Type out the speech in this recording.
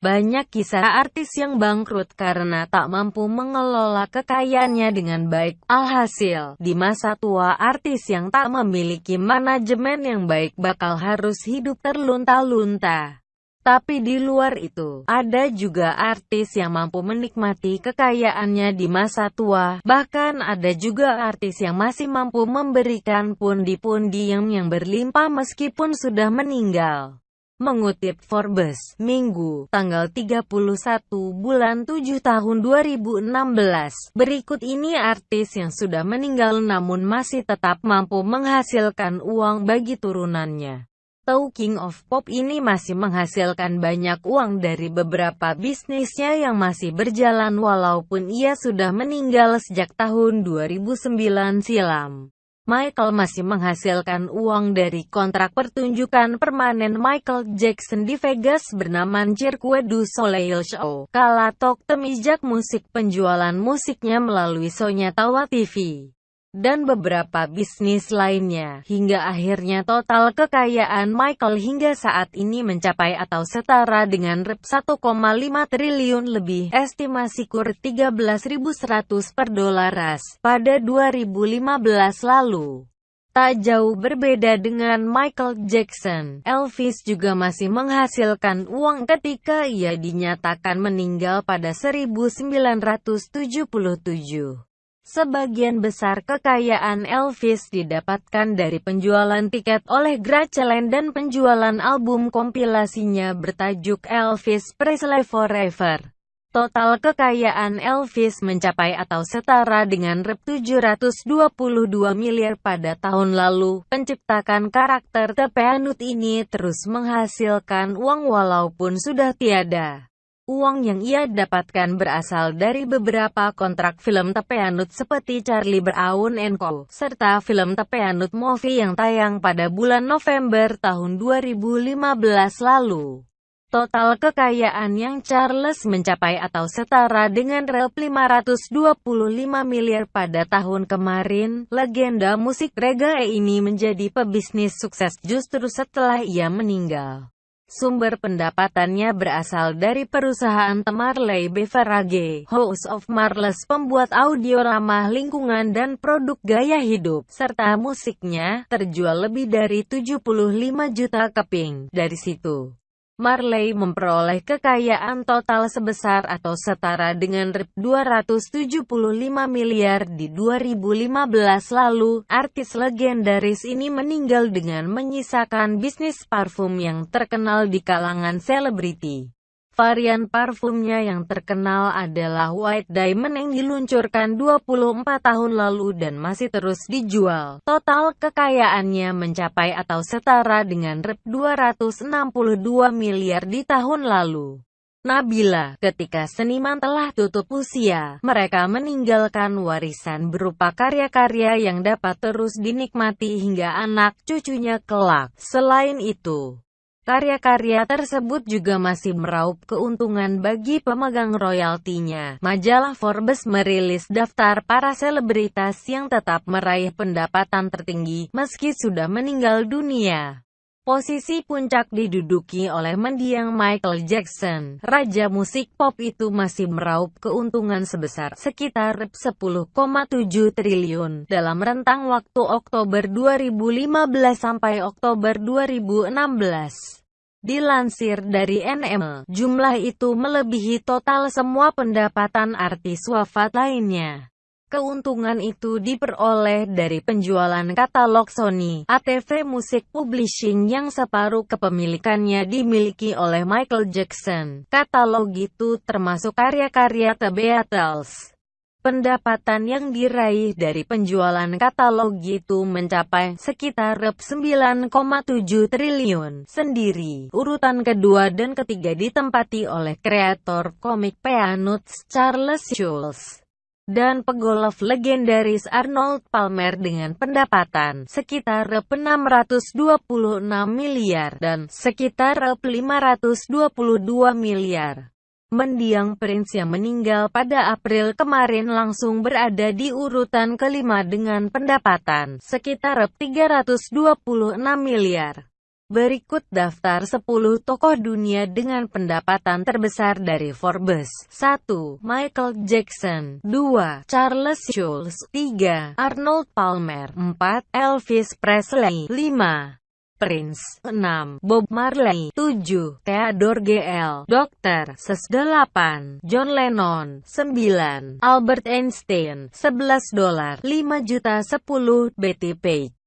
Banyak kisah artis yang bangkrut karena tak mampu mengelola kekayaannya dengan baik. Alhasil, di masa tua artis yang tak memiliki manajemen yang baik bakal harus hidup terlunta-lunta. Tapi di luar itu, ada juga artis yang mampu menikmati kekayaannya di masa tua. Bahkan ada juga artis yang masih mampu memberikan pundi-pundi yang, yang berlimpah meskipun sudah meninggal. Mengutip Forbes, Minggu, tanggal 31 bulan 7 tahun 2016, berikut ini artis yang sudah meninggal namun masih tetap mampu menghasilkan uang bagi turunannya. Tahu King of Pop ini masih menghasilkan banyak uang dari beberapa bisnisnya yang masih berjalan walaupun ia sudah meninggal sejak tahun 2009 silam. Michael masih menghasilkan uang dari kontrak pertunjukan permanen Michael Jackson di Vegas bernama Cirque du Soleil Show. Kala Tok temijak musik penjualan musiknya melalui Sonya Tawa TV dan beberapa bisnis lainnya, hingga akhirnya total kekayaan Michael hingga saat ini mencapai atau setara dengan Rp 1,5 triliun lebih, estimasi kur 13.100 per dolaras, pada 2015 lalu. Tak jauh berbeda dengan Michael Jackson, Elvis juga masih menghasilkan uang ketika ia dinyatakan meninggal pada 1977. Sebagian besar kekayaan Elvis didapatkan dari penjualan tiket oleh Graceland dan penjualan album kompilasinya bertajuk Elvis Presley Forever. Total kekayaan Elvis mencapai atau setara dengan Rp 722 miliar pada tahun lalu. Penciptakan karakter Tepeanut ini terus menghasilkan uang walaupun sudah tiada. Uang yang ia dapatkan berasal dari beberapa kontrak film Tepeanut seperti Charlie Brown Co. serta film Tepeanut Movie yang tayang pada bulan November tahun 2015 lalu. Total kekayaan yang Charles mencapai atau setara dengan rel 525 miliar pada tahun kemarin, legenda musik reggae ini menjadi pebisnis sukses justru setelah ia meninggal. Sumber pendapatannya berasal dari perusahaan Temarley Beverage, House of Marles pembuat audio ramah lingkungan dan produk gaya hidup, serta musiknya, terjual lebih dari 75 juta keping. Dari situ, Marley memperoleh kekayaan total sebesar atau setara dengan Rp 275 miliar di 2015 lalu. Artis legendaris ini meninggal dengan menyisakan bisnis parfum yang terkenal di kalangan selebriti. Varian parfumnya yang terkenal adalah White Diamond yang diluncurkan 24 tahun lalu dan masih terus dijual. Total kekayaannya mencapai atau setara dengan Rp 262 miliar di tahun lalu. Nabila, ketika seniman telah tutup usia, mereka meninggalkan warisan berupa karya-karya yang dapat terus dinikmati hingga anak cucunya kelak. Selain itu, Karya-karya tersebut juga masih meraup keuntungan bagi pemegang royaltinya. Majalah Forbes merilis daftar para selebritas yang tetap meraih pendapatan tertinggi, meski sudah meninggal dunia. Posisi puncak diduduki oleh mendiang Michael Jackson. Raja musik pop itu masih meraup keuntungan sebesar sekitar 10,7 triliun dalam rentang waktu Oktober 2015 sampai Oktober 2016. Dilansir dari NM, jumlah itu melebihi total semua pendapatan artis wafat lainnya. Keuntungan itu diperoleh dari penjualan katalog Sony, ATV Music Publishing yang separuh kepemilikannya dimiliki oleh Michael Jackson. Katalog itu termasuk karya-karya The Beatles. Pendapatan yang diraih dari penjualan katalog itu mencapai sekitar Rp 9,7 triliun sendiri. Urutan kedua dan ketiga ditempati oleh kreator komik Peanuts Charles Schulz dan pegolf legendaris Arnold Palmer dengan pendapatan sekitar Rp 626 miliar dan sekitar Rp 522 miliar. Mendiang Prince yang meninggal pada April kemarin langsung berada di urutan kelima dengan pendapatan sekitar 326 miliar. Berikut daftar 10 tokoh dunia dengan pendapatan terbesar dari Forbes. 1. Michael Jackson 2. Charles Schulz 3. Arnold Palmer 4. Elvis Presley 5. Prince 6. Bob Marley 7. Theodore GL Dr. Ses 8. John Lennon 9. Albert Einstein 11 dolar 5 juta 10. Betty Page